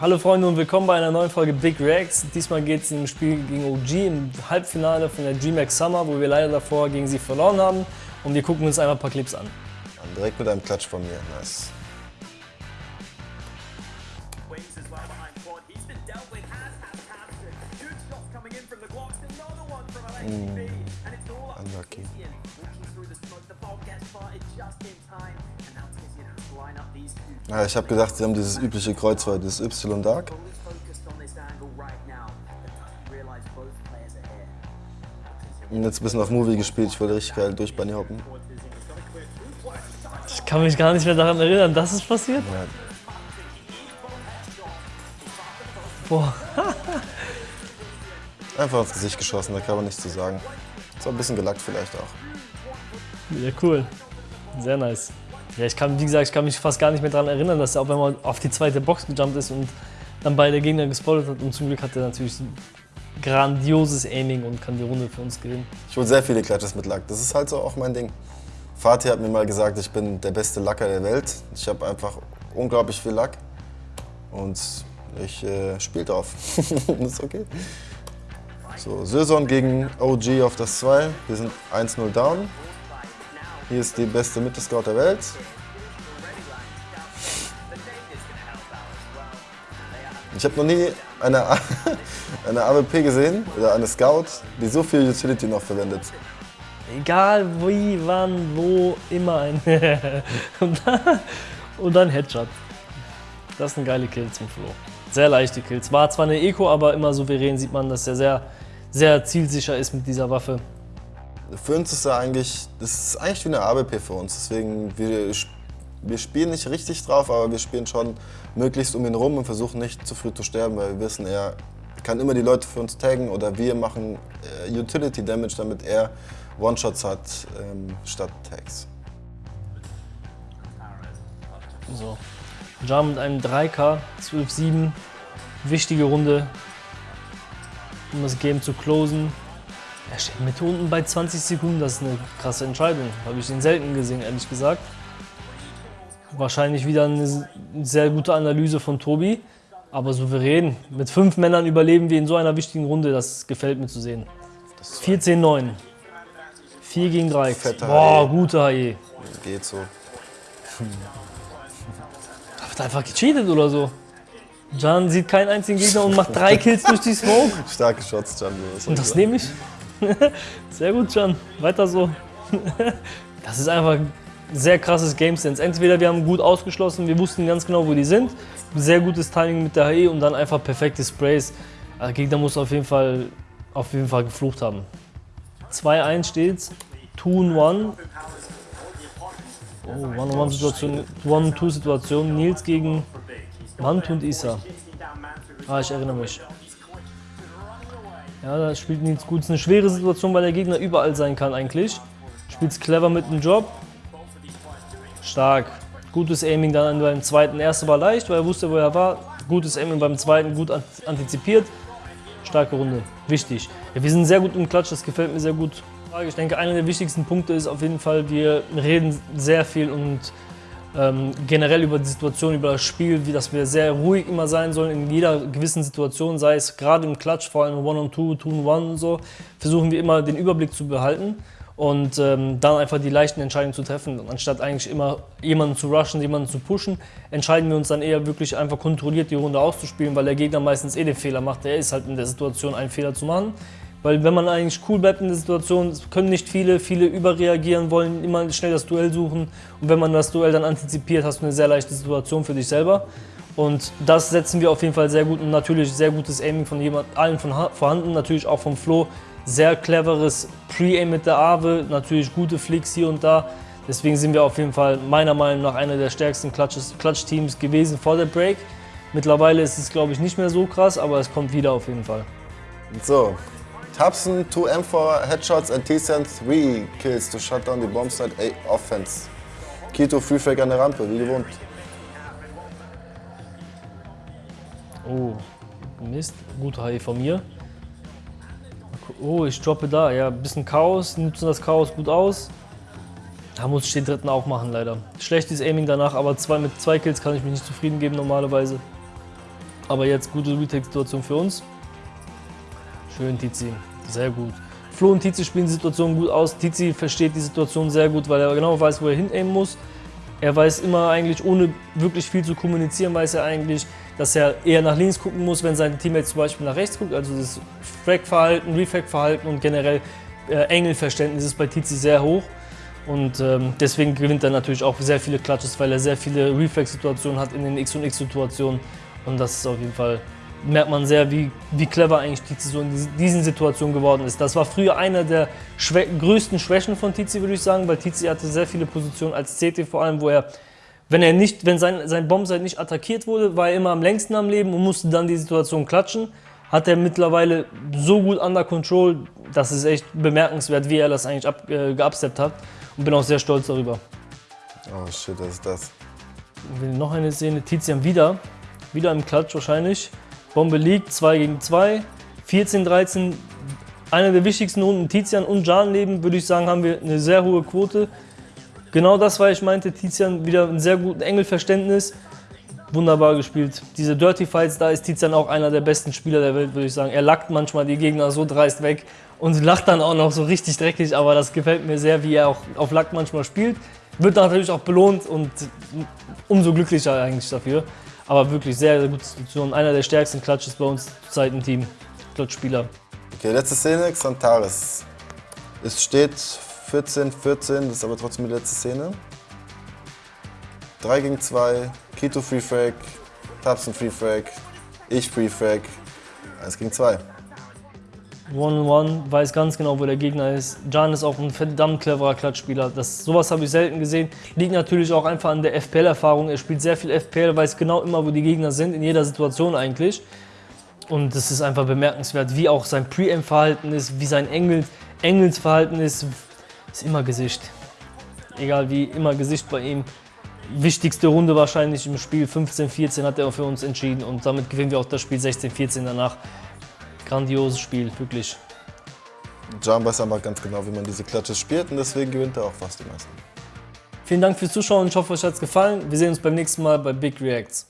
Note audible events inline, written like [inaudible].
Hallo Freunde und willkommen bei einer neuen Folge Big Reacts. Diesmal geht es im Spiel gegen OG im Halbfinale von der GMAX Summer, wo wir leider davor gegen sie verloren haben. Und wir gucken uns einmal ein paar Clips an. Direkt mit einem Klatsch von mir, nice. Mm. Unlucky. Ja, ich habe gedacht, sie haben dieses übliche Kreuzfeuer, dieses Y Dark. Und jetzt ein bisschen auf Movie gespielt, ich wollte richtig geil durch Bunny hoppen. Ich kann mich gar nicht mehr daran erinnern, dass es passiert. Ja. Boah. [laughs] Einfach ins Gesicht geschossen, da kann man nichts zu sagen. Ist auch ein bisschen gelackt vielleicht auch. Ja, cool. Sehr nice. Ja, ich kann, wie gesagt, ich kann mich fast gar nicht mehr daran erinnern, dass er auch wenn man auf die zweite Box gejumpt ist und dann beide Gegner gespottet hat. Und zum Glück hat er natürlich ein grandioses Aiming und kann die Runde für uns gewinnen. Ich hole sehr viele Clutches mit Lack. Das ist halt so auch mein Ding. Fatih hat mir mal gesagt, ich bin der beste Lacker der Welt. Ich habe einfach unglaublich viel Lack und ich äh, spiele drauf. das [laughs] ist okay. So, Söson gegen OG auf das 2. Wir sind 1-0 down. Hier ist die beste Mitte-Scout der Welt. Ich habe noch nie eine, [laughs] eine AWP gesehen oder eine Scout, die so viel Utility noch verwendet. Egal wie, wann, wo, immer ein [laughs] und, dann, Headshot. Das sind geile Kills zum Flo. Sehr leichte Kills. War zwar eine Eco, aber immer souverän sieht man, dass er sehr, sehr zielsicher ist mit dieser Waffe. Für uns ist er eigentlich, das ist eigentlich wie eine ABP für uns. Deswegen, wir, wir spielen nicht richtig drauf, aber wir spielen schon möglichst um ihn rum und versuchen nicht zu früh zu sterben, weil wir wissen, er kann immer die Leute für uns taggen oder wir machen äh, Utility Damage, damit er One-Shots hat ähm, statt Tags. So, Jam mit einem 3K, 12-7, wichtige Runde, um das Game zu closen. Er steht mit unten bei 20 Sekunden, das ist eine krasse Entscheidung. Habe ich ihn selten gesehen, ehrlich gesagt. Wahrscheinlich wieder eine sehr gute Analyse von Tobi, aber souverän. Mit fünf Männern überleben wir in so einer wichtigen Runde, das gefällt mir zu sehen. 14-9. 4 gegen 3. Fetter Boah, HE. gute HE. Geht so. Hat einfach gecheatet oder so. Jan sieht keinen einzigen Gegner und macht drei Kills durch die Smoke. [laughs] Starke Shots, Jan. Und das nehme ich. [laughs] Sehr gut, Can. Weiter so. [laughs] Das ist einfach sehr krasses Game Sense. Entweder wir haben gut ausgeschlossen, wir wussten ganz genau, wo die sind. Sehr gutes Timing mit der HE und dann einfach perfekte Sprays. Der Gegner muss auf jeden Fall, auf jeden Fall geflucht haben. 2-1 steht's. 2-1. Oh, One-on-One-Situation, One-Two-Situation. Nils gegen Mant und Isa. Ah, ich erinnere mich. Ja, da spielt Nils gut. Es ist eine schwere Situation, weil der Gegner überall sein kann eigentlich. Spielt es clever mit dem Job. Stark. Gutes Aiming dann beim zweiten. Erste war leicht, weil er wusste, wo er war. Gutes Aiming beim zweiten, gut antizipiert. Starke Runde. Wichtig. Ja, wir sind sehr gut im Klatsch, das gefällt mir sehr gut. Ich denke, einer der wichtigsten Punkte ist auf jeden Fall, wir reden sehr viel und ähm, generell über die Situation, über das Spiel, wie dass wir sehr ruhig immer sein sollen in jeder gewissen Situation, sei es gerade im Klatsch, vor allem One-on-Two, Two-on-One und so, versuchen wir immer den Überblick zu behalten und ähm, dann einfach die leichten Entscheidungen zu treffen. Anstatt eigentlich immer jemanden zu rushen, jemanden zu pushen, entscheiden wir uns dann eher wirklich einfach kontrolliert die Runde auszuspielen, weil der Gegner meistens eh den Fehler macht. Er ist halt in der Situation, einen Fehler zu machen. Weil wenn man eigentlich cool bleibt in der Situation, können nicht viele, viele überreagieren, wollen immer schnell das Duell suchen. Und wenn man das Duell dann antizipiert, hast du eine sehr leichte Situation für dich selber. Und das setzen wir auf jeden Fall sehr gut und natürlich sehr gutes Aiming von jemand, allen von vorhanden, natürlich auch vom Flo. Sehr cleveres Pre-Aim mit der Aave, natürlich gute Flicks hier und da. Deswegen sind wir auf jeden Fall meiner Meinung nach einer der stärksten Clutch-Teams gewesen vor der Break. Mittlerweile ist es glaube ich nicht mehr so krass, aber es kommt wieder auf jeden Fall. So, Thompson, 2 M4 headshots and T-Sen 3 kills to shut down the bomb site A offense. Kito Free Fake an der Rampe, wie gewohnt. Oh, Mist. Gute HE von mir. Oh, ich droppe da. Ja, bisschen Chaos. Nutzen das Chaos gut aus. Da muss ich den dritten auch machen, leider. Schlechtes Aiming danach, aber zwei, mit zwei Kills kann ich mich nicht zufrieden geben normalerweise. Aber jetzt gute Retake-Situation für uns. Schön, Tizi. Sehr gut. Flo und Tizi spielen die Situation gut aus. Tizi versteht die Situation sehr gut, weil er genau weiß, wo er hinaimen muss. Er weiß immer eigentlich, ohne wirklich viel zu kommunizieren, weiß er eigentlich, dass er eher nach links gucken muss, wenn sein Teammate zum Beispiel nach rechts guckt. Also das Frag-Verhalten, Refag-Verhalten und generell äh, Engelverständnis ist bei Tizi sehr hoch. Und ähm, deswegen gewinnt er natürlich auch sehr viele Clutches, weil er sehr viele Reflex-Situationen hat in den X- und X-Situationen. Und das ist auf jeden Fall, merkt man sehr, wie, wie clever eigentlich Tizi so in diesen Situationen geworden ist. Das war früher einer der Schwä größten Schwächen von Tizi, würde ich sagen, weil Tizi hatte sehr viele Positionen als CT vor allem, wo er, wenn er nicht, wenn sein, sein Bombsite nicht attackiert wurde, war er immer am längsten am Leben und musste dann die Situation klatschen. Hat er mittlerweile so gut under control, das ist echt bemerkenswert, wie er das eigentlich ab, äh, geupsteppt hat und bin auch sehr stolz darüber. Oh shit, was ist das? Noch eine Szene, Tizian wieder, wieder im Klatsch wahrscheinlich. Bombe liegt, 2 gegen 2, 14, 13. Eine der wichtigsten Runden Tizian und Jan leben, würde ich sagen, haben wir eine sehr hohe Quote. Genau das, weil ich meinte, Tizian wieder ein sehr gutes Engelverständnis. Wunderbar gespielt. Diese Dirty Fights, da ist Tizian auch einer der besten Spieler der Welt, würde ich sagen. Er lackt manchmal die Gegner so dreist weg und lacht dann auch noch so richtig dreckig, aber das gefällt mir sehr, wie er auch auf Lack manchmal spielt. Wird natürlich auch belohnt und umso glücklicher eigentlich dafür. Aber wirklich sehr, sehr gute Situation. Einer der stärksten Clutches bei uns zurzeit im Team. Clutch-Spieler. Okay, letzte Szene, Xantares. Es steht 14, 14, das ist aber trotzdem die letzte Szene. 3 gegen 2, Kito Free Frag, Tapsen Free Frag, ich Free Frag, 1 gegen 2. One-on-one, weiß ganz genau, wo der Gegner ist. Jan ist auch ein verdammt cleverer Klatschspieler. Das, sowas habe ich selten gesehen. Liegt natürlich auch einfach an der FPL-Erfahrung. Er spielt sehr viel FPL, weiß genau immer, wo die Gegner sind, in jeder Situation eigentlich. Und es ist einfach bemerkenswert, wie auch sein Pre-Aim-Verhalten ist, wie sein Engels, Engelsverhalten ist. Ist immer Gesicht. Egal wie, immer Gesicht bei ihm. Wichtigste Runde wahrscheinlich im Spiel 15-14 hat er für uns entschieden und damit gewinnen wir auch das Spiel 16-14 danach grandioses Spiel, wirklich. Jan weiß aber ganz genau, wie man diese Klatsche spielt und deswegen gewinnt er auch fast die meisten. Vielen Dank fürs Zuschauen, ich hoffe, euch hat es gefallen. Wir sehen uns beim nächsten Mal bei Big Reacts.